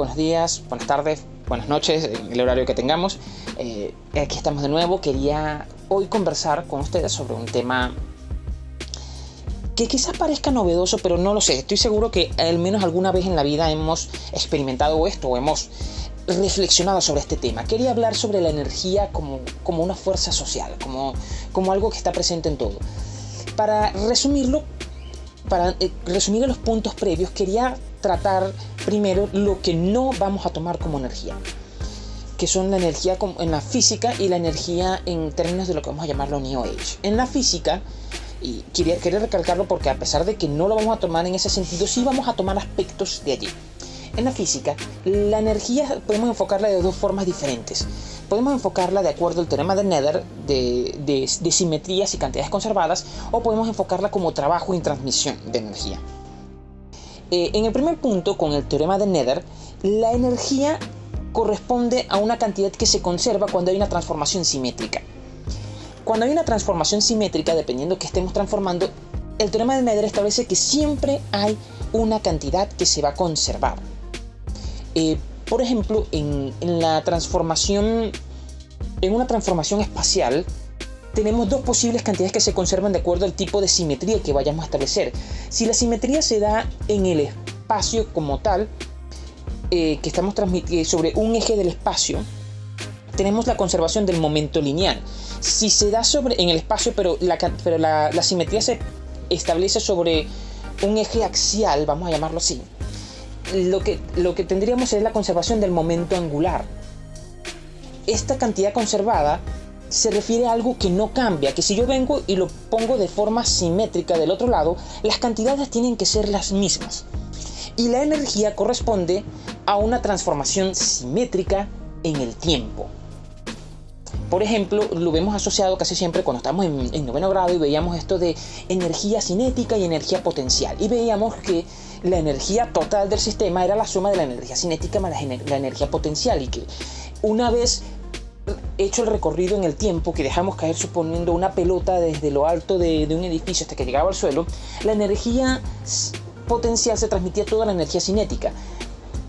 Buenos días, buenas tardes, buenas noches, en el horario que tengamos. Eh, aquí estamos de nuevo. Quería hoy conversar con ustedes sobre un tema que quizás parezca novedoso, pero no lo sé. Estoy seguro que al menos alguna vez en la vida hemos experimentado esto o hemos reflexionado sobre este tema. Quería hablar sobre la energía como, como una fuerza social, como, como algo que está presente en todo. Para resumirlo, para eh, resumir los puntos previos, quería tratar primero lo que no vamos a tomar como energía, que son la energía en la física y la energía en términos de lo que vamos a llamarlo New Age. En la física, y quería, quería recalcarlo porque a pesar de que no lo vamos a tomar en ese sentido, sí vamos a tomar aspectos de allí. En la física, la energía podemos enfocarla de dos formas diferentes. Podemos enfocarla de acuerdo al teorema de Nether de, de, simetrías y cantidades conservadas, o podemos enfocarla como trabajo y transmisión de energía. Eh, en el primer punto, con el teorema de Nether, la energía corresponde a una cantidad que se conserva cuando hay una transformación simétrica. Cuando hay una transformación simétrica, dependiendo que estemos transformando, el teorema de Nether establece que siempre hay una cantidad que se va a conservar. Eh, por ejemplo, en, la transformación, en una transformación espacial, tenemos dos posibles cantidades que se conservan de acuerdo al tipo de simetría que vayamos a establecer. Si la simetría se da en el espacio como tal, eh, que estamos transmitiendo sobre un eje del espacio, tenemos la conservación del momento lineal. Si se da sobre en el espacio, pero la, pero la simetría se establece sobre un eje axial, vamos a llamarlo así, lo que, lo que tendríamos es la conservación del momento angular. Esta cantidad conservada se refiere a algo que no cambia, que si yo vengo y lo pongo de forma simétrica del otro lado, las cantidades tienen que ser las mismas. Y la energía corresponde a una transformación simétrica en el tiempo. Por ejemplo, lo vemos asociado casi siempre cuando estamos en, noveno grado y veíamos esto de energía cinética y energía potencial. Y veíamos que la energía total del sistema era la suma de la energía cinética más la, energía potencial y que una vez hecho el recorrido en el tiempo que dejamos caer suponiendo una pelota desde lo alto de, un edificio hasta que llegaba al suelo, la energía potencial se transmitía toda la energía cinética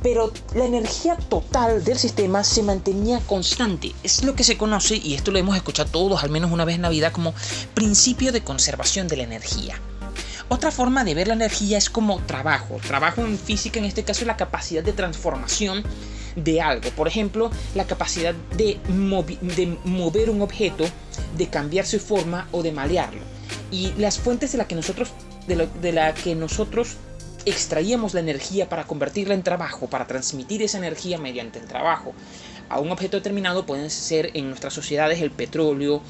pero la energía total del sistema se mantenía constante. Es lo que se conoce, y esto lo hemos escuchado todos al menos una vez en la vida, como principio de conservación de la energía. Otra forma de ver la energía es como trabajo. Trabajo en física, en este caso, es la capacidad de transformación de algo. Por ejemplo, la capacidad de, de mover un objeto, de cambiar su forma o de malearlo. Y las fuentes de las que nosotros, de, de la que nosotros extraíamos la energía para convertirla en trabajo, para transmitir esa energía mediante el trabajo a un objeto determinado, pueden ser en nuestras sociedades el petróleo,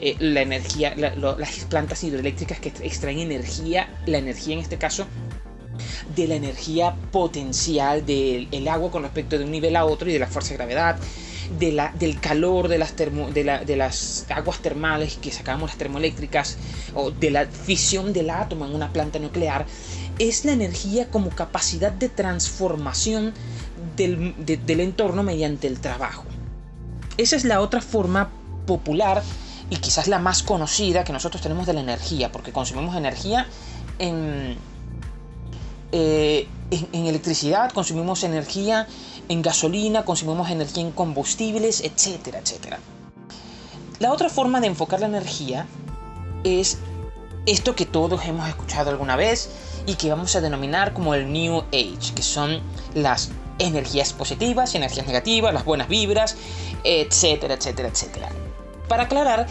eh, la energía, las plantas hidroeléctricas que extraen energía, la energía en este caso, de la energía potencial del agua con respecto de un nivel a otro y de la fuerza de gravedad, de del calor de las, de, de las aguas termales que sacamos las termoeléctricas o de la fisión del átomo en una planta nuclear es la energía como capacidad de transformación del, entorno mediante el trabajo. Esa es la otra forma popular y quizás la más conocida que nosotros tenemos de la energía, porque consumimos energía en, eh, en, electricidad, consumimos energía en gasolina, consumimos energía en combustibles, etcétera, etcétera. La otra forma de enfocar la energía es esto que todos hemos escuchado alguna vez y que vamos a denominar como el New Age, que son las energías positivas energías negativas, las buenas vibras, etcétera, etcétera, etcétera. Para aclarar,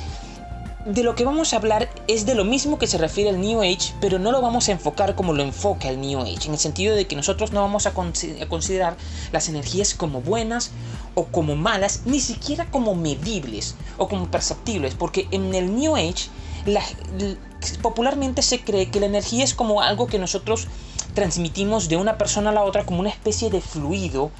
de lo que vamos a hablar es de lo mismo que se refiere al New Age, pero no lo vamos a enfocar como lo enfoca el New Age, en el sentido de que nosotros no vamos a, considerar las energías como buenas o como malas, ni siquiera como medibles o como perceptibles, porque en el New Age popularmente se cree que la energía es como algo que nosotros transmitimos de una persona a la otra como una especie de fluido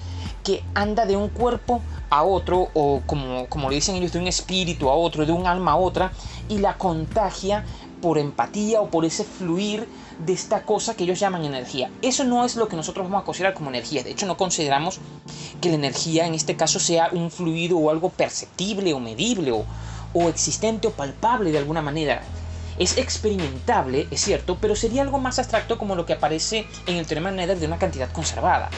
que anda de un cuerpo a otro o como, como lo dicen ellos de un espíritu a otro, de un alma a otra y la contagia por empatía o por ese fluir de esta cosa que ellos llaman energía. Eso no es lo que nosotros vamos a considerar como energía. De hecho, no consideramos que la energía en este caso sea un fluido o algo perceptible o medible o, o existente o palpable de alguna manera. Es experimentable, es cierto, pero sería algo más abstracto como lo que aparece en el teorema Nether de una cantidad conservada.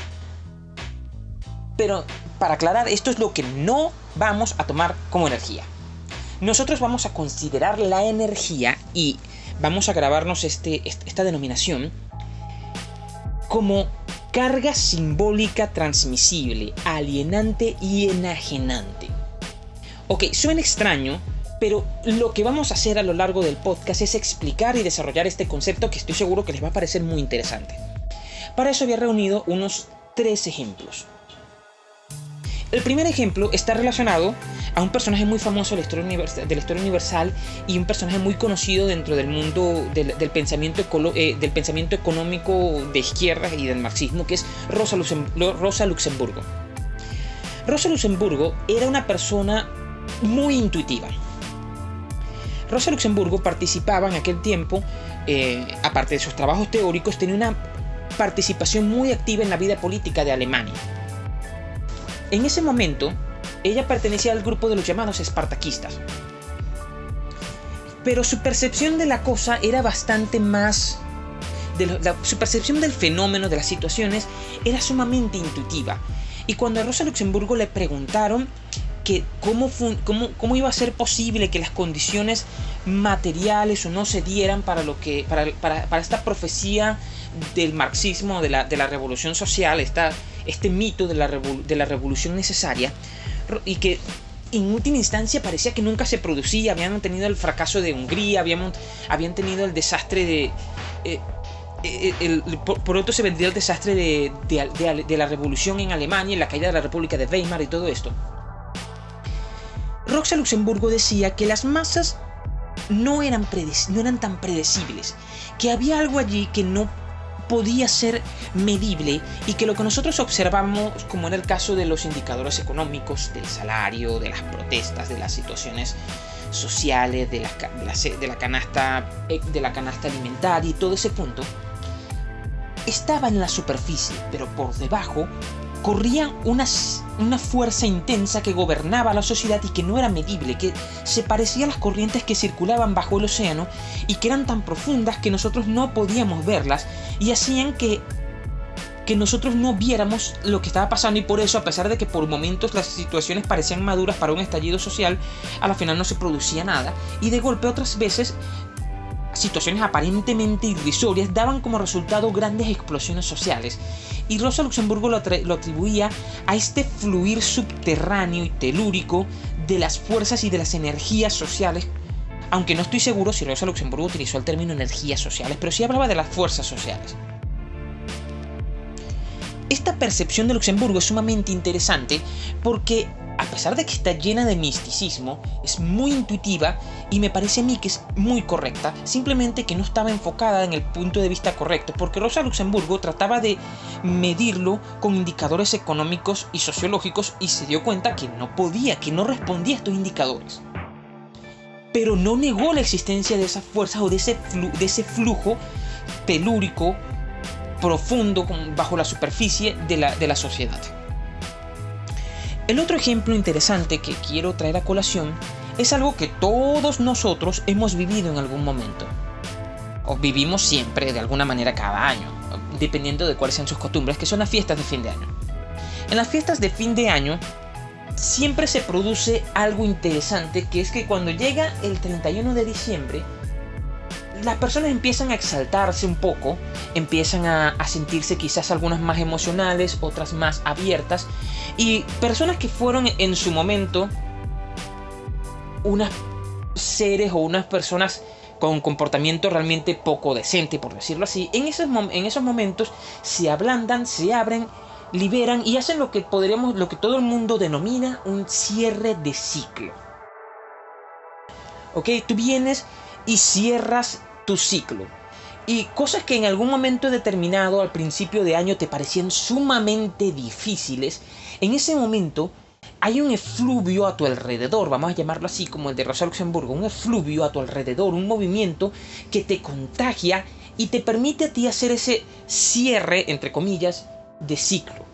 Pero para aclarar, esto es lo que no vamos a tomar como energía. Nosotros vamos a considerar la energía y vamos a grabarnos este, esta denominación como carga simbólica transmisible, alienante y enajenante. Ok, suena extraño, pero lo que vamos a hacer a lo largo del podcast es explicar y desarrollar este concepto que estoy seguro que les va a parecer muy interesante. Para eso había reunido unos tres ejemplos. El primer ejemplo está relacionado a un personaje muy famoso de la historia, universal, y un personaje muy conocido dentro del mundo del, pensamiento, eh, del pensamiento económico de izquierda y del marxismo, que es Rosa, Rosa Luxemburgo. Rosa Luxemburgo era una persona muy intuitiva. Rosa Luxemburgo participaba en aquel tiempo, eh, aparte de sus trabajos teóricos, tenía una participación muy activa en la vida política de Alemania. En ese momento, ella pertenecía al grupo de los llamados espartaquistas. Pero su percepción de la cosa era bastante más... su percepción del fenómeno, de las situaciones, era sumamente intuitiva. Y cuando a Rosa Luxemburgo le preguntaron que cómo, cómo, iba a ser posible que las condiciones materiales o no se dieran para, lo que, para, esta profecía del marxismo, de la, de la revolución social, esta, este mito de la, de la revolución necesaria, y que en última instancia parecía que nunca se producía, habían tenido el fracaso de Hungría, habían, habían tenido el desastre de... Eh, eh, por, otro se vendría el desastre de, de, la revolución en Alemania, la caída de la República de Weimar y todo esto. Roxa Luxemburgo decía que las masas no eran, no eran tan predecibles, que había algo allí que no podía ser medible y que lo que nosotros observamos, como en el caso de los indicadores económicos, del salario, de las protestas, de las situaciones sociales, de la, de la, canasta, eh, de la canasta alimentaria y todo ese punto, estaba en la superficie, pero por debajo corría una, una fuerza intensa que gobernaba la sociedad y que no era medible, que se parecía a las corrientes que circulaban bajo el océano y que eran tan profundas que nosotros no podíamos verlas y hacían que que nosotros no viéramos lo que estaba pasando. Y por eso, a pesar de que por momentos las situaciones parecían maduras para un estallido social, a la final no se producía nada. Y de golpe otras veces situaciones aparentemente irrisorias daban como resultado grandes explosiones sociales, y Rosa Luxemburgo lo, atribuía a este fluir subterráneo y telúrico de las fuerzas y de las energías sociales, aunque no estoy seguro si Rosa Luxemburgo utilizó el término energías sociales, pero sí hablaba de las fuerzas sociales. Esta percepción de Luxemburgo es sumamente interesante porque pesar de que está llena de misticismo, es muy intuitiva y me parece a mí que es muy correcta, simplemente que no estaba enfocada en el punto de vista correcto, porque Rosa Luxemburgo trataba de medirlo con indicadores económicos y sociológicos y se dio cuenta que no podía, que no respondía a estos indicadores. Pero no negó la existencia de esas fuerzas o de ese, flujo telúrico profundo bajo la superficie de la sociedad. El otro ejemplo interesante que quiero traer a colación es algo que todos nosotros hemos vivido en algún momento. O vivimos siempre de alguna manera cada año, dependiendo de cuáles sean sus costumbres, que son las fiestas de fin de año. En las fiestas de fin de año siempre se produce algo interesante, que es que cuando llega el 31 de diciembre, las personas empiezan a exaltarse un poco, empiezan a, sentirse quizás algunas más emocionales, otras más abiertas, y personas que fueron en su momento unas seres o unas personas con comportamiento realmente poco decente, por decirlo así, en esos, en esos momentos se ablandan, se abren, liberan y hacen lo que podríamos, lo que todo el mundo denomina un cierre de ciclo. Tú vienes y cierras tu ciclo. Y cosas que en algún momento determinado al principio de año te parecían sumamente difíciles, en ese momento hay un efluvio a tu alrededor, vamos a llamarlo así como el de Rosa Luxemburgo, un efluvio a tu alrededor, un movimiento que te contagia y te permite a ti hacer ese cierre, entre comillas, de ciclo.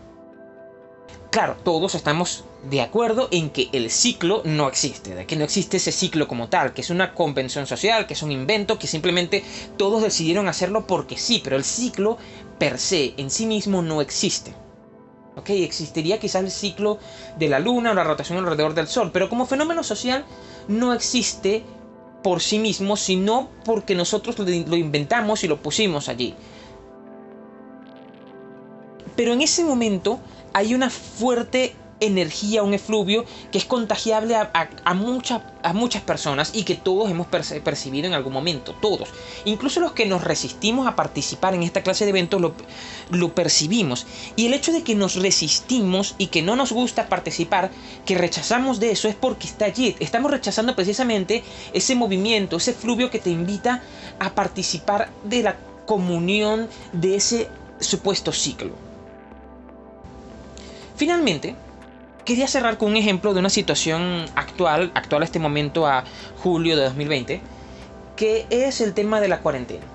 Claro, todos estamos de acuerdo en que el ciclo no existe, de que no existe ese ciclo como tal, que es una convención social, que es un invento, que simplemente todos decidieron hacerlo porque sí, pero el ciclo per se, en sí mismo, no existe. ¿ok? Existiría quizás el ciclo de la luna o la rotación alrededor del sol, pero como fenómeno social no existe por sí mismo, sino porque nosotros lo inventamos y lo pusimos allí. Pero en ese momento hay una fuerte energía, un efluvio que es contagiable a, a, muchas personas y que todos hemos percibido en algún momento, todos. Incluso los que nos resistimos a participar en esta clase de eventos lo, lo percibimos. Y el hecho de que nos resistimos y que no nos gusta participar, que rechazamos de eso, es porque está allí. Estamos rechazando precisamente ese movimiento, ese efluvio que te invita a participar de la comunión de ese supuesto ciclo. Finalmente, quería cerrar con un ejemplo de una situación actual, actual a este momento a julio de 2020, que es el tema de la cuarentena.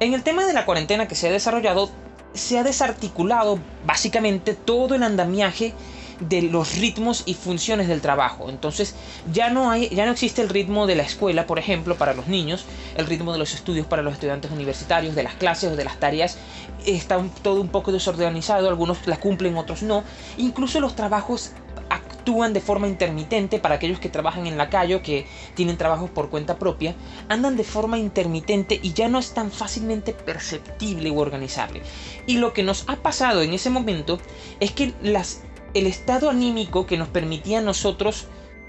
En el tema de la cuarentena que se ha desarrollado, se ha desarticulado básicamente todo el andamiaje de los ritmos y funciones del trabajo. Entonces ya no, hay, ya no existe el ritmo de la escuela, por ejemplo, para los niños, el ritmo de los estudios para los estudiantes universitarios, de las clases o de las tareas. Está todo un poco desorganizado, algunos la cumplen, otros no. Incluso los trabajos actúan de forma intermitente para aquellos que trabajan en la calle o que tienen trabajos por cuenta propia, andan de forma intermitente y ya no es tan fácilmente perceptible o organizable. Y lo que nos ha pasado en ese momento es que las el estado anímico que nos permitía a nosotros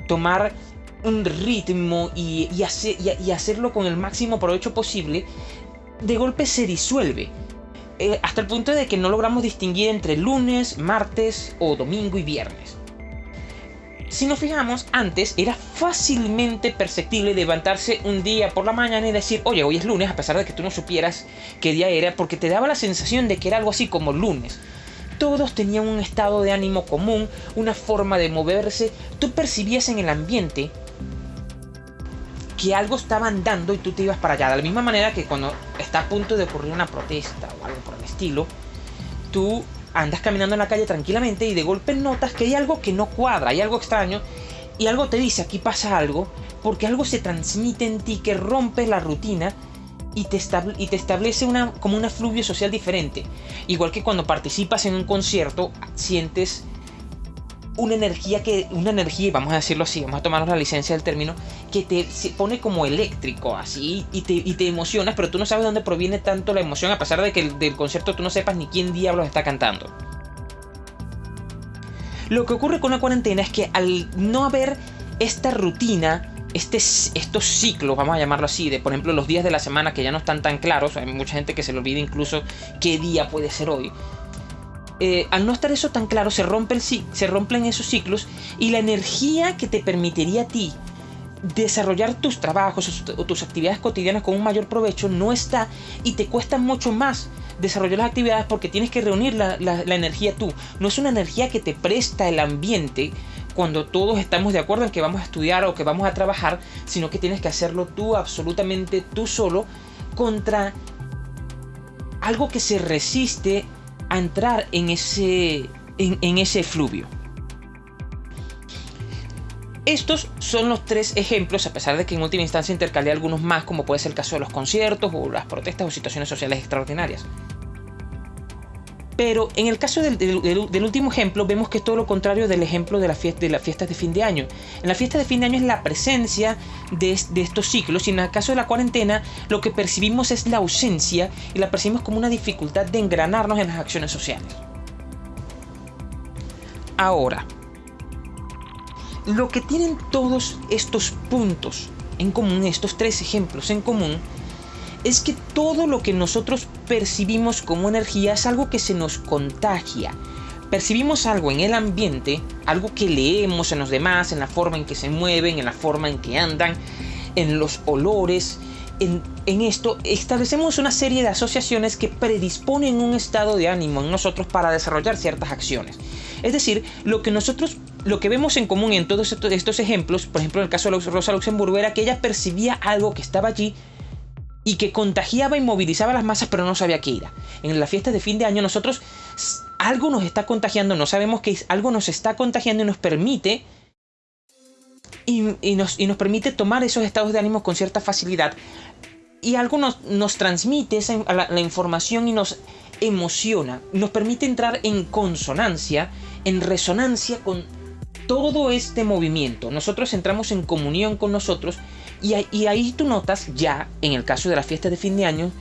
tomar un ritmo y, hacerlo con el máximo provecho posible, de golpe se disuelve. Eh, hasta el punto de que no logramos distinguir entre lunes, martes o domingo y viernes. Si nos fijamos, antes era fácilmente perceptible levantarse un día por la mañana y decir, oye, hoy es lunes, a pesar de que tú no supieras qué día era, porque te daba la sensación de que era algo así como lunes. Todos tenían un estado de ánimo común, una forma de moverse. Tú percibías en el ambiente que algo estaba andando y tú te ibas para allá. De la misma manera que cuando está a punto de ocurrir una protesta o algo por el estilo, tú andas caminando en la calle tranquilamente y de golpe notas que hay algo que no cuadra, hay algo extraño y algo te dice aquí pasa algo porque algo se transmite en ti que rompe la rutina y te, establece una, como una fluvio social diferente. Igual que cuando participas en un concierto, sientes una energía que, una energía, vamos a decirlo así, vamos a tomarnos la licencia del término, que te se pone como eléctrico, así, y te, y te emocionas, pero tú no sabes dónde proviene tanto la emoción, a pesar de que el, del concierto tú no sepas ni quién diablos está cantando. Lo que ocurre con la cuarentena es que al no haber esta rutina, este, estos ciclos, vamos a llamarlo así, de por ejemplo los días de la semana que ya no están tan claros, hay mucha gente que se le olvida incluso qué día puede ser hoy. Eh, al no estar eso tan claro, se, rompe el, se rompen esos ciclos y la energía que te permitiría a ti desarrollar tus trabajos o tus actividades cotidianas con un mayor provecho no está y te cuesta mucho más desarrollar las actividades porque tienes que reunir la, la energía tú. No es una energía que te presta el ambiente cuando todos estamos de acuerdo en que vamos a estudiar o que vamos a trabajar, sino que tienes que hacerlo tú, absolutamente tú solo, contra algo que se resiste a entrar en ese, en, ese fluvio. Estos son los tres ejemplos, a pesar de que en última instancia intercalé algunos más, como puede ser el caso de los conciertos o las protestas o situaciones sociales extraordinarias. Pero en el caso del, último ejemplo, vemos que es todo lo contrario del ejemplo de, la fiesta, de las fiestas de fin de año. En la fiesta de fin de año es la presencia de, de, estos ciclos y en el caso de la cuarentena lo que percibimos es la ausencia y la percibimos como una dificultad de engranarnos en las acciones sociales. Ahora, lo que tienen todos estos puntos en común, estos tres ejemplos en común, es que todo lo que nosotros percibimos como energía es algo que se nos contagia. Percibimos algo en el ambiente, algo que leemos en los demás, en la forma en que se mueven, en la forma en que andan, en los olores. En, esto establecemos una serie de asociaciones que predisponen un estado de ánimo en nosotros para desarrollar ciertas acciones. Es decir, lo que nosotros lo que vemos en común en todos estos ejemplos, por ejemplo en el caso de Rosa Luxemburgo, era que ella percibía algo que estaba allí y que contagiaba y movilizaba a las masas, pero no sabía qué era. En las fiestas de fin de año nosotros algo nos está contagiando, no sabemos qué es, algo nos está contagiando y nos permite y, nos, nos, permite tomar esos estados de ánimo con cierta facilidad. Y algo nos, transmite esa, la, información y nos emociona, nos permite entrar en consonancia, en resonancia con todo este movimiento. Nosotros entramos en comunión con nosotros y, ahí tú notas ya, en el caso de la fiesta de fin de año,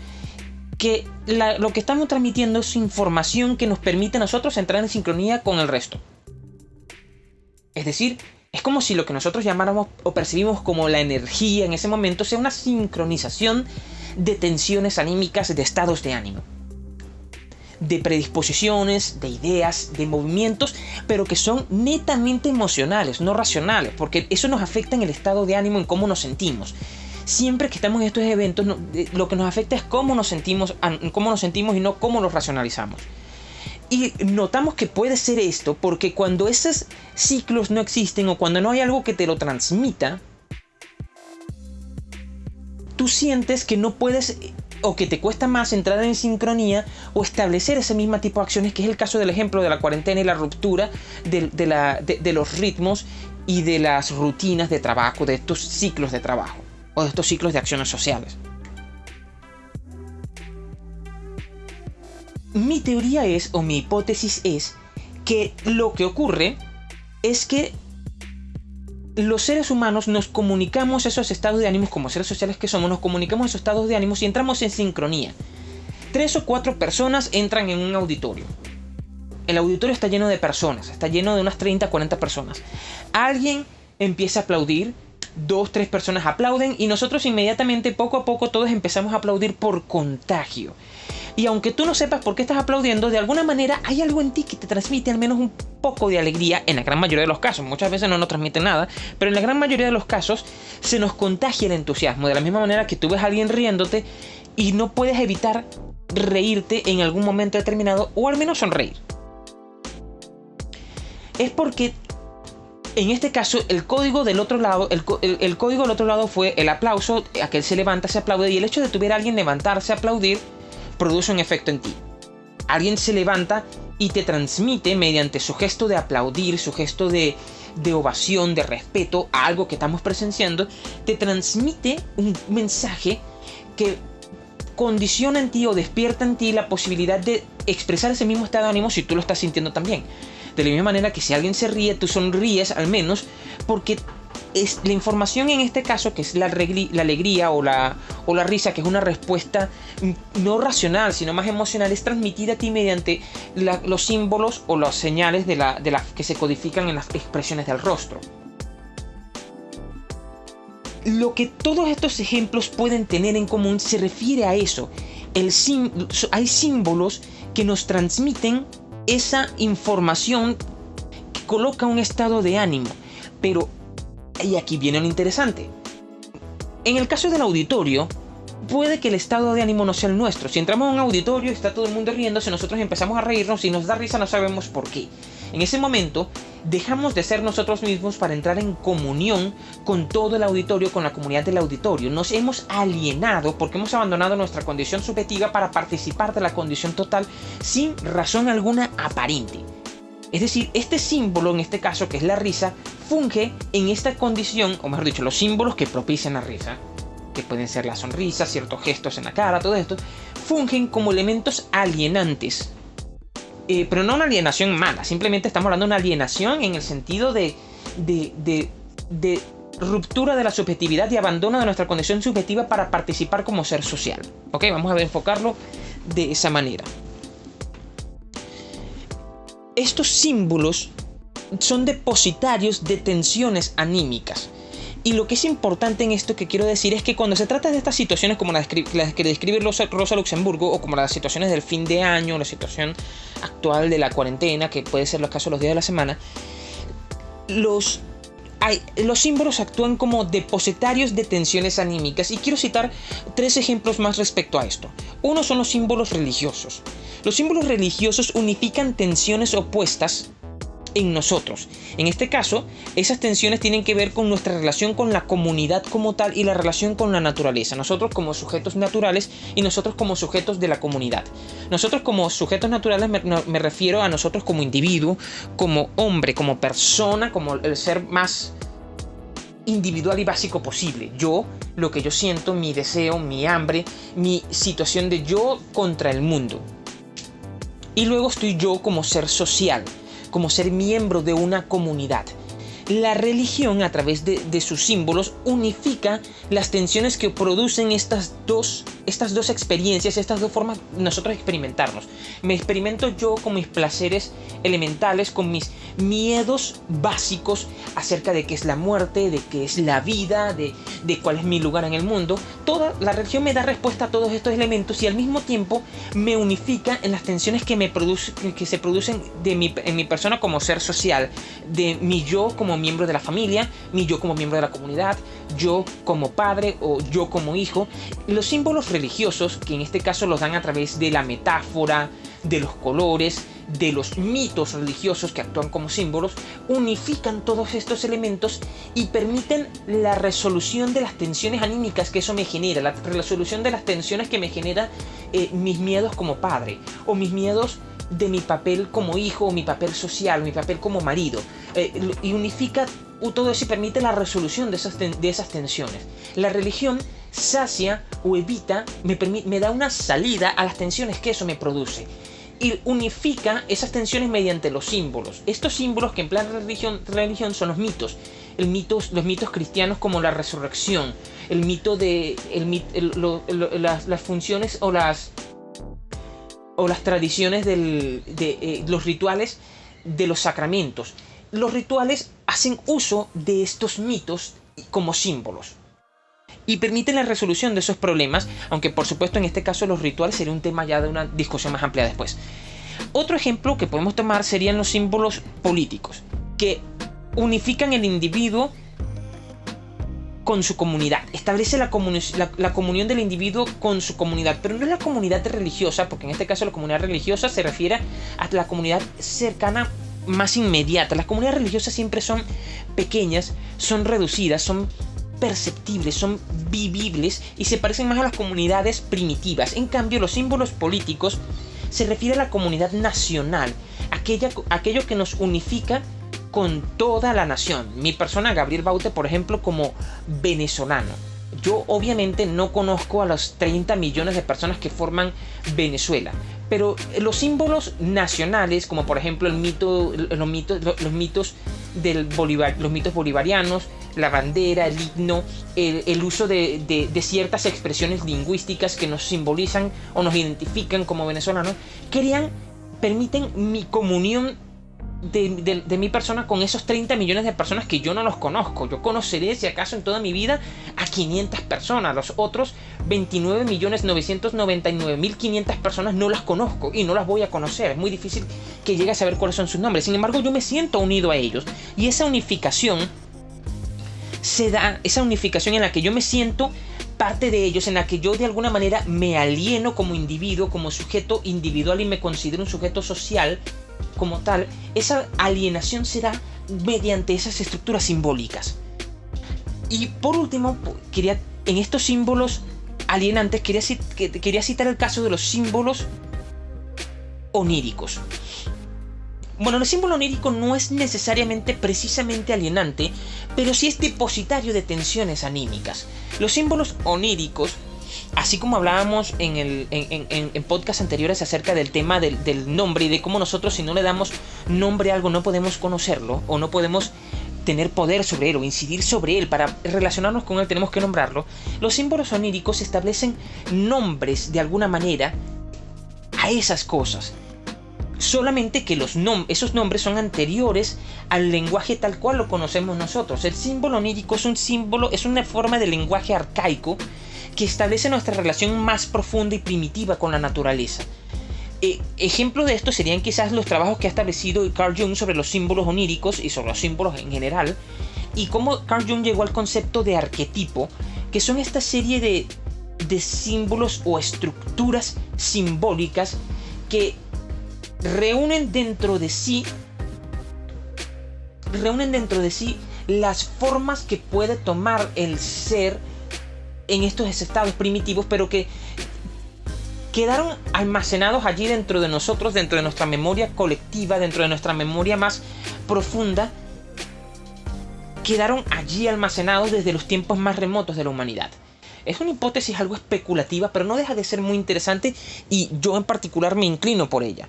que lo que estamos transmitiendo es información que nos permite a nosotros entrar en sincronía con el resto. Es decir, es como si lo que nosotros llamáramos o percibimos como la energía en ese momento sea una sincronización de tensiones anímicas, de estados de ánimo de predisposiciones, de ideas, de movimientos, pero que son netamente emocionales, no racionales, porque eso nos afecta en el estado de ánimo, en cómo nos sentimos. Siempre que estamos en estos eventos, lo que nos afecta es cómo nos sentimos, cómo nos sentimos y no cómo los racionalizamos. Y notamos que puede ser esto porque cuando esos ciclos no existen o cuando no hay algo que te lo transmita, tú sientes que no puedes o que te cuesta más entrar en sincronía o establecer ese mismo tipo de acciones, que es el caso del ejemplo de la cuarentena y la ruptura de, los ritmos y de las rutinas de trabajo, de estos ciclos de trabajo o de estos ciclos de acciones sociales. Mi teoría es, o mi hipótesis es, que lo que ocurre es que los seres humanos nos comunicamos esos estados de ánimos como seres sociales que somos, nos comunicamos esos estados de ánimos y entramos en sincronía. Tres o cuatro personas entran en un auditorio. El auditorio está lleno de personas, está lleno de unas 30, 40 personas. Alguien empieza a aplaudir, dos, tres personas aplauden y nosotros inmediatamente, poco a poco, todos empezamos a aplaudir por contagio. Y aunque tú no sepas por qué estás aplaudiendo, de alguna manera hay algo en ti que te transmite al menos un poco de alegría en la gran mayoría de los casos. Muchas veces no nos transmite nada, pero en la gran mayoría de los casos se nos contagia el entusiasmo. De la misma manera que tú ves a alguien riéndote y no puedes evitar reírte en algún momento determinado o al menos sonreír. Es porque en este caso, el código del otro lado, el, código del otro lado fue el aplauso, aquel se levanta, se aplaude, y el hecho de tuviera alguien levantarse, aplaudir, produce un efecto en ti. Alguien se levanta y te transmite mediante su gesto de aplaudir, su gesto de, de ovación, de respeto a algo que estamos presenciando, te transmite un mensaje que condiciona en ti o despierta en ti la posibilidad de expresar ese mismo estado de ánimo si tú lo estás sintiendo también. De la misma manera que si alguien se ríe, tú sonríes al menos porque es la información en este caso, que es la, la alegría o la, o la risa, que es una respuesta no racional, sino más emocional, es transmitida a ti mediante los símbolos o las señales de, la, de que se codifican en las expresiones del rostro. Lo que todos estos ejemplos pueden tener en común se refiere a eso. El hay símbolos que nos transmiten esa información que coloca un estado de ánimo, pero y aquí viene lo interesante. En el caso del auditorio, puede que el estado de ánimo no sea el nuestro. Si entramos a un auditorio está todo el mundo riéndose, nosotros empezamos a reírnos y nos da risa, no sabemos por qué. En ese momento, dejamos de ser nosotros mismos para entrar en comunión con todo el auditorio, con la comunidad del auditorio. Nos hemos alienado porque hemos abandonado nuestra condición subjetiva para participar de la condición total sin razón alguna aparente. Es decir, este símbolo, en este caso que es la risa, funge en esta condición, o mejor dicho, los símbolos que propician la risa, que pueden ser la sonrisa, ciertos gestos en la cara, todo esto, fungen como elementos alienantes. Eh, pero no una alienación mala, simplemente estamos hablando de una alienación en el sentido de, de, ruptura de la subjetividad y abandono de nuestra condición subjetiva para participar como ser social. Ok, vamos a enfocarlo de esa manera estos símbolos son depositarios de tensiones anímicas. Y lo que es importante en esto que quiero decir es que cuando se trata de estas situaciones como las, que describe Rosa Luxemburgo o como las situaciones del fin de año, la situación actual de la cuarentena, que puede ser los casos los días de la semana, los, los símbolos actúan como depositarios de tensiones anímicas. Y quiero citar tres ejemplos más respecto a esto. Uno son los símbolos religiosos. Los símbolos religiosos unifican tensiones opuestas en nosotros. En este caso, esas tensiones tienen que ver con nuestra relación con la comunidad como tal y la relación con la naturaleza. Nosotros como sujetos naturales y nosotros como sujetos de la comunidad. Nosotros como sujetos naturales me, refiero a nosotros como individuo, como hombre, como persona, como el ser más individual y básico posible. Yo, lo que yo siento, mi deseo, mi hambre, mi situación de yo contra el mundo Y luego estoy yo como ser social, como ser miembro de una comunidad. La religión, a través de, sus símbolos, unifica las tensiones que producen estas dos, estas dos experiencias, estas dos formas de nosotros experimentarnos. Me experimento yo con mis placeres elementales, con mis miedos básicos acerca de qué es la muerte, de qué es la vida, de, de cuál es mi lugar en el mundo. Toda la religión me da respuesta a todos estos elementos y al mismo tiempo me unifica en las tensiones que, me produce, que se producen de mi, en mi persona como ser social, de mi yo como miembro de la familia, ni yo como miembro de la comunidad, yo como padre o yo como hijo. Los símbolos religiosos, que en este caso los dan a través de la metáfora, de los colores, de los mitos religiosos que actúan como símbolos, unifican todos estos elementos y permiten la resolución de las tensiones anímicas que eso me genera, la resolución de las tensiones que me genera eh, mis miedos como padre o mis miedos de mi papel como hijo, o mi papel social, o mi papel como marido. Eh, y unifica todo eso y permite la resolución de esas, de esas tensiones. La religión sacia o evita, me, me da una salida a las tensiones que eso me produce y unifica esas tensiones mediante los símbolos. Estos símbolos que en plan religión, religión son los mitos. El mitos, los mitos cristianos como la resurrección, el mito de las, las, funciones o las o las tradiciones de eh, los rituales de los sacramentos. Los rituales hacen uso de estos mitos como símbolos y permiten la resolución de esos problemas, aunque por supuesto en este caso los rituales sería un tema ya de una discusión más amplia después. Otro ejemplo que podemos tomar serían los símbolos políticos, que unifican el individuo con su comunidad, establece la, comunión del individuo con su comunidad, pero no es la comunidad religiosa, porque en este caso la comunidad religiosa se refiere a la comunidad cercana más inmediata. Las comunidades religiosas siempre son pequeñas, son reducidas, son perceptibles, son vivibles y se parecen más a las comunidades primitivas. En cambio, los símbolos políticos se refiere a la comunidad nacional, aquella, aquello que nos unifica con toda la nación. Mi persona, Gabriel Baute, por ejemplo, como venezolano. Yo obviamente no conozco a los 30 millones de personas que forman Venezuela, pero los símbolos nacionales, como por ejemplo el mito, los mitos, los mitos del los mitos bolivarianos, la bandera, el himno, el, uso de, de, ciertas expresiones lingüísticas que nos simbolizan o nos identifican como venezolanos, permiten mi comunión de, mi persona con esos 30 millones de personas que yo no los conozco. Yo conoceré, si acaso, en toda mi vida a 500 personas. Los otros 29 millones 999 mil 500 personas no las conozco y no las voy a conocer. Es muy difícil que llegue a saber cuáles son sus nombres. Sin embargo, yo me siento unido a ellos. Y esa unificación se da, esa unificación en la que yo me siento parte de ellos, en la que yo de alguna manera me alieno como individuo, como sujeto individual y me considero un sujeto social, como tal, esa alienación se da mediante esas estructuras simbólicas. Y por último, quería, en estos símbolos alienantes, quería, citar el caso de los símbolos oníricos. Bueno, el símbolo onírico no es necesariamente precisamente alienante, pero sí es depositario de tensiones anímicas. Los símbolos oníricos así como hablábamos en, podcasts anteriores acerca del tema del, nombre y de cómo nosotros si no le damos nombre a algo no podemos conocerlo o no podemos tener poder sobre él o incidir sobre él, para relacionarnos con él tenemos que nombrarlo, los símbolos oníricos establecen nombres de alguna manera a esas cosas. Solamente que los esos nombres son anteriores al lenguaje tal cual lo conocemos nosotros. El símbolo onírico es un símbolo, es una forma de lenguaje arcaico que establece nuestra relación más profunda y primitiva con la naturaleza. Eh, ejemplo de esto serían quizás los trabajos que ha establecido Carl Jung sobre los símbolos oníricos y sobre los símbolos en general, y cómo Carl Jung llegó al concepto de arquetipo, que son esta serie de, de símbolos o estructuras simbólicas que reúnen dentro de sí reúnen dentro de sí las formas que puede tomar el ser en estos estados primitivos, pero que quedaron almacenados allí dentro de nosotros, dentro de nuestra memoria colectiva, dentro de nuestra memoria más profunda, quedaron allí almacenados desde los tiempos más remotos de la humanidad. Es una hipótesis algo especulativa, pero no deja de ser muy interesante y yo en particular me inclino por ella.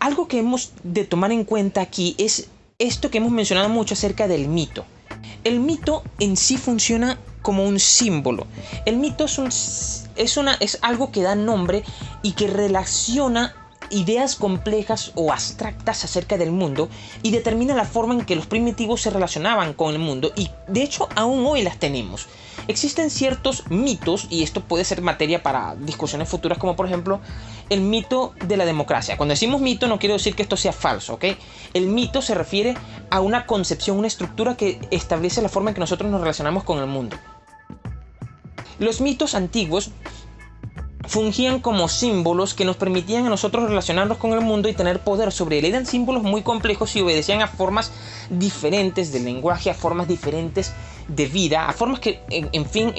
Algo que hemos de tomar en cuenta aquí es esto que hemos mencionado mucho acerca del mito. El mito en sí funciona como un símbolo. El mito es, es, una, es algo que da nombre y que relaciona ideas complejas o abstractas acerca del mundo y determina la forma en que los primitivos se relacionaban con el mundo y de hecho aún hoy las tenemos. Existen ciertos mitos y esto puede ser materia para discusiones futuras como por ejemplo el mito de la democracia. Cuando decimos mito no quiero decir que esto sea falso, ¿ok? El mito se refiere a una concepción, una estructura que establece la forma en que nosotros nos relacionamos con el mundo. Los mitos antiguos fungían como símbolos que nos permitían a nosotros relacionarnos con el mundo y tener poder sobre él. Eran símbolos muy complejos y obedecían a formas diferentes de lenguaje, a formas diferentes de vida, a formas que, en, fin,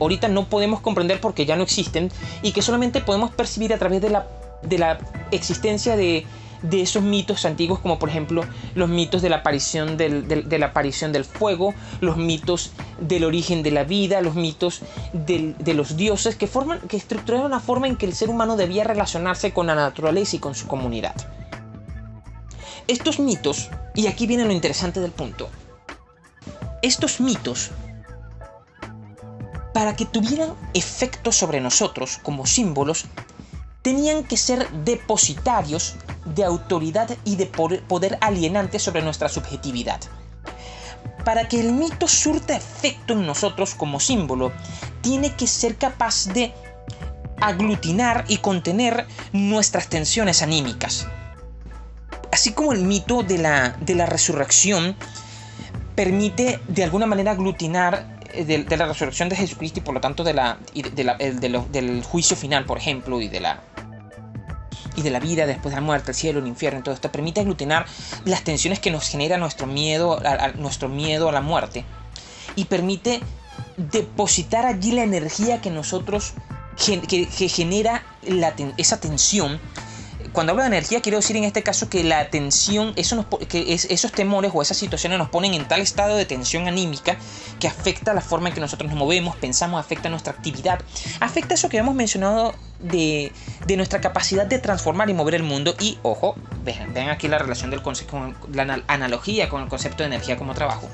ahorita no podemos comprender porque ya no existen y que solamente podemos percibir a través de la, de la existencia de, de esos mitos antiguos como por ejemplo los mitos de la aparición del, de la aparición del fuego, los mitos del origen de la vida, los mitos de los dioses que, forman, que estructuraron la forma en que el ser humano debía relacionarse con la naturaleza y con su comunidad. Estos mitos, y aquí viene lo interesante del punto, estos mitos, para que tuvieran efecto sobre nosotros como símbolos, tenían que ser depositarios de autoridad y de poder alienante sobre nuestra subjetividad. Para que el mito surta efecto en nosotros como símbolo, tiene que ser capaz de aglutinar y contener nuestras tensiones anímicas. Así como el mito de la, de la resurrección permite de alguna manera aglutinar eh, de, la resurrección de Jesucristo y por lo tanto de la, del juicio final, por ejemplo, y de la y de la vida después de la muerte, el cielo, el infierno, todo esto permite aglutinar las tensiones que nos genera nuestro miedo a, nuestro miedo a la muerte. Y permite depositar allí la energía que nosotros que, genera esa tensión cuando hablo de energía quiero decir en este caso que la tensión, que esos temores o esas situaciones nos ponen en tal estado de tensión anímica que afecta la forma en que nosotros nos movemos, pensamos, afecta nuestra actividad, afecta eso que hemos mencionado de, nuestra capacidad de transformar y mover el mundo y, ojo, vean, aquí la relación del concepto, con la analogía con el concepto de energía como trabajo.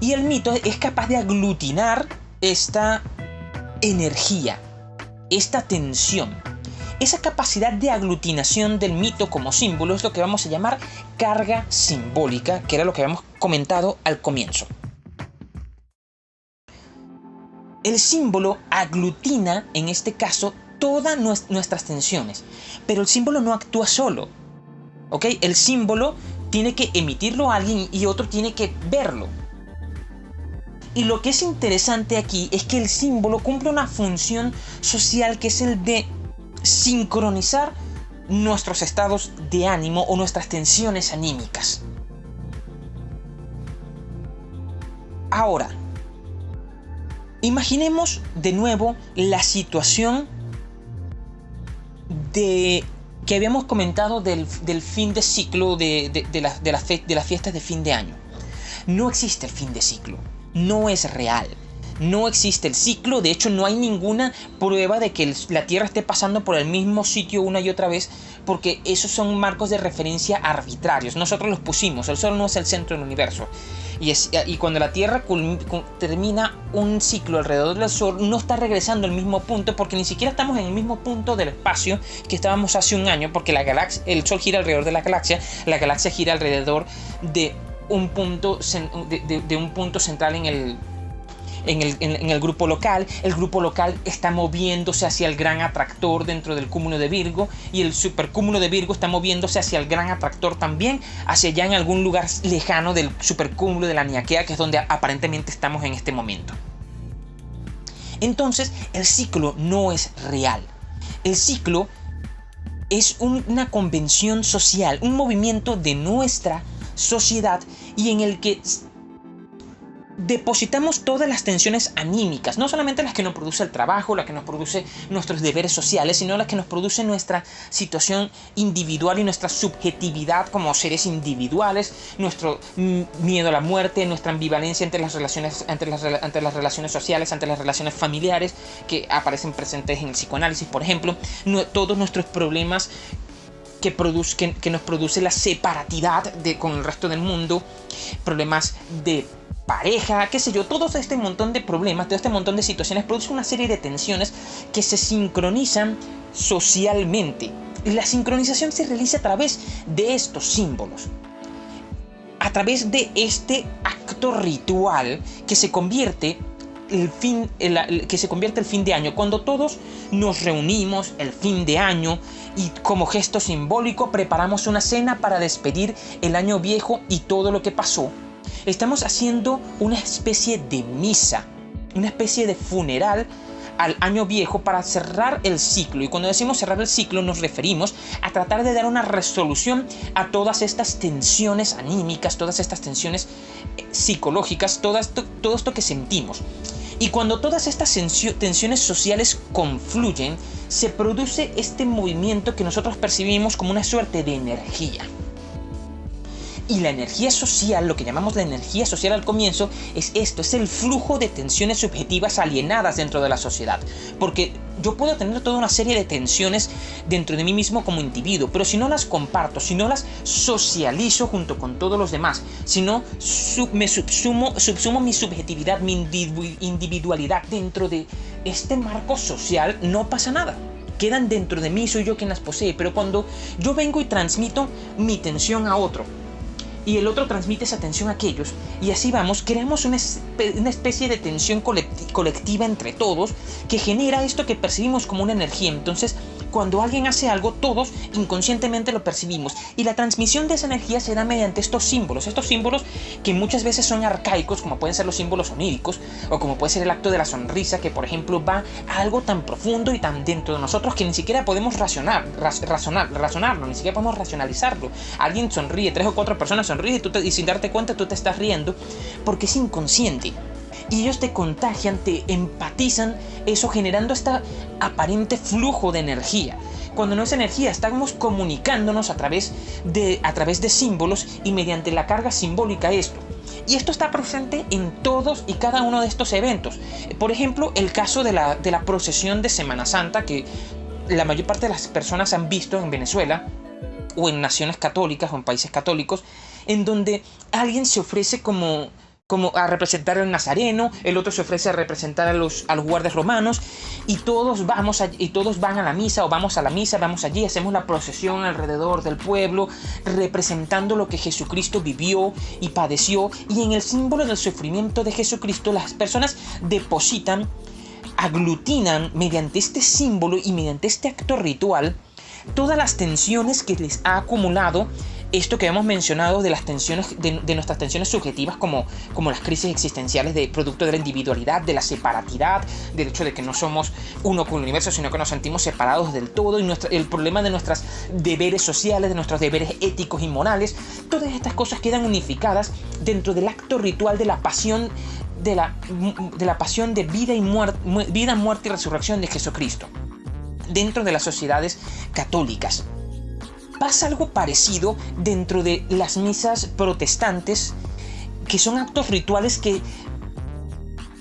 Y el mito es capaz de aglutinar esta energía, esta tensión esa capacidad de aglutinación del mito como símbolo es lo que vamos a llamar carga simbólica, que era lo que habíamos comentado al comienzo. El símbolo aglutina, en este caso, todas nuestras tensiones, pero el símbolo no actúa solo. ¿Ok? El símbolo tiene que emitirlo a alguien y otro tiene que verlo. Y lo que es interesante aquí es que el símbolo cumple una función social que es el de sincronizar nuestros estados de ánimo o nuestras tensiones anímicas. Ahora, imaginemos de nuevo la situación de que habíamos comentado del, fin de ciclo de, de, de las fiestas de fin de año. No existe el fin de ciclo, no es real no existe el ciclo, de hecho no hay ninguna prueba de que la Tierra esté pasando por el mismo sitio una y otra vez, porque esos son marcos de referencia arbitrarios, nosotros los pusimos, el Sol no es el centro del universo. Y, cuando la Tierra termina un ciclo alrededor del Sol, no está regresando al mismo punto, porque ni siquiera estamos en el mismo punto del espacio que estábamos hace un año, porque la galaxia, el Sol gira alrededor de la galaxia, la galaxia gira alrededor de un punto, de un punto central en el, en el, grupo local. El grupo local está moviéndose hacia el gran atractor dentro del cúmulo de Virgo y el supercúmulo de Virgo está moviéndose hacia el gran atractor también, hacia allá en algún lugar lejano del supercúmulo de la Niaquea, que es donde aparentemente estamos en este momento. Entonces, el ciclo no es real. El ciclo es una convención social, un movimiento de nuestra sociedad y en el que depositamos todas las tensiones anímicas, no solamente las que nos produce el trabajo, las que nos produce nuestros deberes sociales, sino las que nos produce nuestra situación individual y nuestra subjetividad como seres individuales, nuestro miedo a la muerte, nuestra ambivalencia entre las relaciones, entre las, entre las relaciones sociales, entre las relaciones familiares que aparecen presentes en el psicoanálisis, por ejemplo, todos nuestros problemas que, que, nos produce la separatidad de, con el resto del mundo, problemas de pareja, qué sé yo, todo este montón de problemas, todo este montón de situaciones produce una serie de tensiones que se sincronizan socialmente. Y la sincronización se realiza a través de estos símbolos. A través de este acto ritual que se convierte el fin, que se convierte el fin de año, cuando todos nos reunimos el fin de año y como gesto simbólico preparamos una cena para despedir el año viejo y todo lo que pasó Estamos haciendo una especie de misa, una especie de funeral al año viejo para cerrar el ciclo. Y cuando decimos cerrar el ciclo nos referimos a tratar de dar una resolución a todas estas tensiones anímicas, todas estas tensiones eh, psicológicas, todo esto, todo esto que sentimos. Y cuando todas estas tensiones sociales confluyen, se produce este movimiento que nosotros percibimos como una suerte de energía. Y la energía social, lo que llamamos la energía social al comienzo, es esto, es el flujo de tensiones subjetivas alienadas dentro de la sociedad. Porque yo puedo tener toda una serie de tensiones dentro de mí mismo como individuo, pero si no las comparto, si no las socializo junto con todos los demás, si no me subsumo, subsumo mi subjetividad, mi individualidad dentro de este marco social, no pasa nada quedan dentro de mí, soy yo quien las posee, pero cuando yo vengo y transmito mi tensión a otro, y el otro transmite esa tensión a aquellos y así vamos, creamos una, especie de tensión colectiva entre todos que genera esto que percibimos como una energía. Entonces, cuando alguien hace algo, todos inconscientemente lo percibimos y la transmisión de esa energía se da mediante estos símbolos, estos símbolos que muchas veces son arcaicos, como pueden ser los símbolos oníricos o como puede ser el acto de la sonrisa, que por ejemplo va a algo tan profundo y tan dentro de nosotros que ni siquiera podemos razonar, razonar, razonarlo, ni siquiera podemos racionalizarlo. Alguien sonríe, tres o cuatro personas sonríen y, tú y sin darte cuenta tú te estás riendo porque es inconsciente y ellos te contagian, te empatizan, eso generando este aparente flujo de energía. Cuando no es energía, estamos comunicándonos a través de, a través de símbolos y mediante la carga simbólica esto. Y esto está presente en todos y cada uno de estos eventos. Por ejemplo, el caso de la, de la procesión de Semana Santa que la mayor parte de las personas han visto en Venezuela o en naciones católicas o en países católicos, en donde alguien se ofrece como como a representar al nazareno, el otro se ofrece a representar a los, a los guardias romanos, y todos, vamos y todos van a la misa o vamos a la misa, vamos allí, hacemos la procesión alrededor del pueblo, representando lo que Jesucristo vivió y padeció, y en el símbolo del sufrimiento de Jesucristo las personas depositan, aglutinan mediante este símbolo y mediante este acto ritual, todas las tensiones que les ha acumulado esto que hemos mencionado de las tensiones, de, nuestras tensiones subjetivas como, como las crisis existenciales de producto de la individualidad, de la separatidad, del hecho de que no somos uno con el universo, sino que nos sentimos separados del todo, y el problema de nuestros deberes sociales, de nuestros deberes éticos y morales, todas estas cosas quedan unificadas dentro del acto ritual de la pasión de la, de la pasión de vida y muerte, vida, muerte y resurrección de Jesucristo dentro de las sociedades católicas pasa algo parecido dentro de las misas protestantes, que son actos rituales que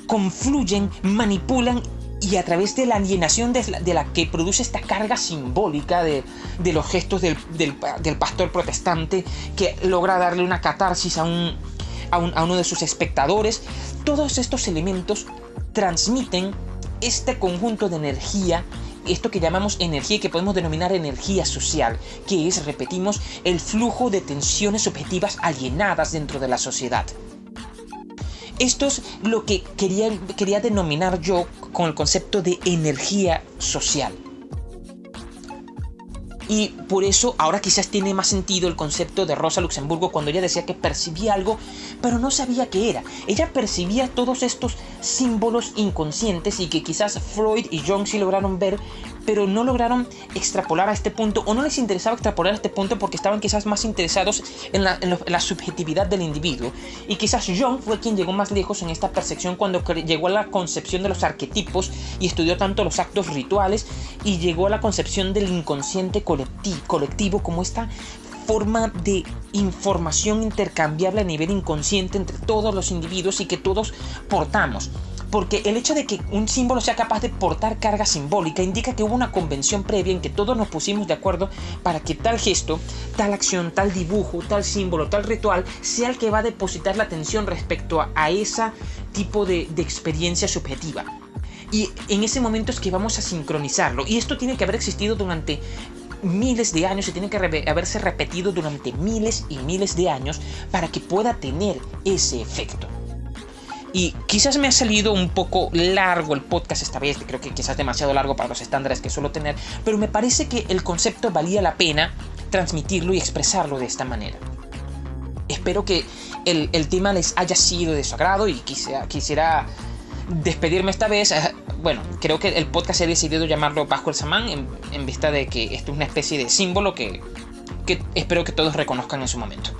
confluyen, manipulan y a través de la alienación de la, que produce esta carga simbólica de, los gestos del, pastor protestante que logra darle una catarsis a, un, a uno de sus espectadores, todos estos elementos transmiten este conjunto de energía esto que llamamos energía y que podemos denominar energía social, que es, repetimos, el flujo de tensiones objetivas alienadas dentro de la sociedad. Esto es lo que quería, quería denominar yo con el concepto de energía social. Y por eso ahora quizás tiene más sentido el concepto de Rosa Luxemburgo cuando ella decía que percibía algo, pero no sabía qué era. Ella percibía todos estos símbolos inconscientes y que quizás Freud y Jung sí lograron ver, pero no lograron extrapolar a este punto o no les interesaba extrapolar a este punto porque estaban quizás más interesados en la, subjetividad del individuo. Y quizás Jung fue quien llegó más lejos en esta percepción cuando llegó a la concepción de los arquetipos y estudió tanto los actos rituales y llegó a la concepción del inconsciente colectivo como esta forma de información intercambiable a nivel inconsciente entre todos los individuos y que todos portamos. Porque el hecho de que un símbolo sea capaz de portar carga simbólica indica que hubo una convención previa en que todos nos pusimos de acuerdo para que tal gesto, tal acción, tal dibujo, tal símbolo, tal ritual sea el que va a depositar la atención respecto a, ese tipo de, de experiencia subjetiva. Y en ese momento es que vamos a sincronizarlo. Y esto tiene que haber existido durante miles de años y tiene que haberse repetido durante miles y miles de años para que pueda tener ese efecto. Y quizás me ha salido un poco largo el podcast esta vez, creo que quizás demasiado largo para los estándares que suelo tener, pero me parece que el concepto valía la pena transmitirlo y expresarlo de esta manera. Espero que el, tema les haya sido de su agrado y quisiera, quisiera despedirme esta vez. Eh, bueno, creo que el podcast he decidido llamarlo el Samán en, en, vista de que esto es una especie de símbolo que espero que todos reconozcan en su momento.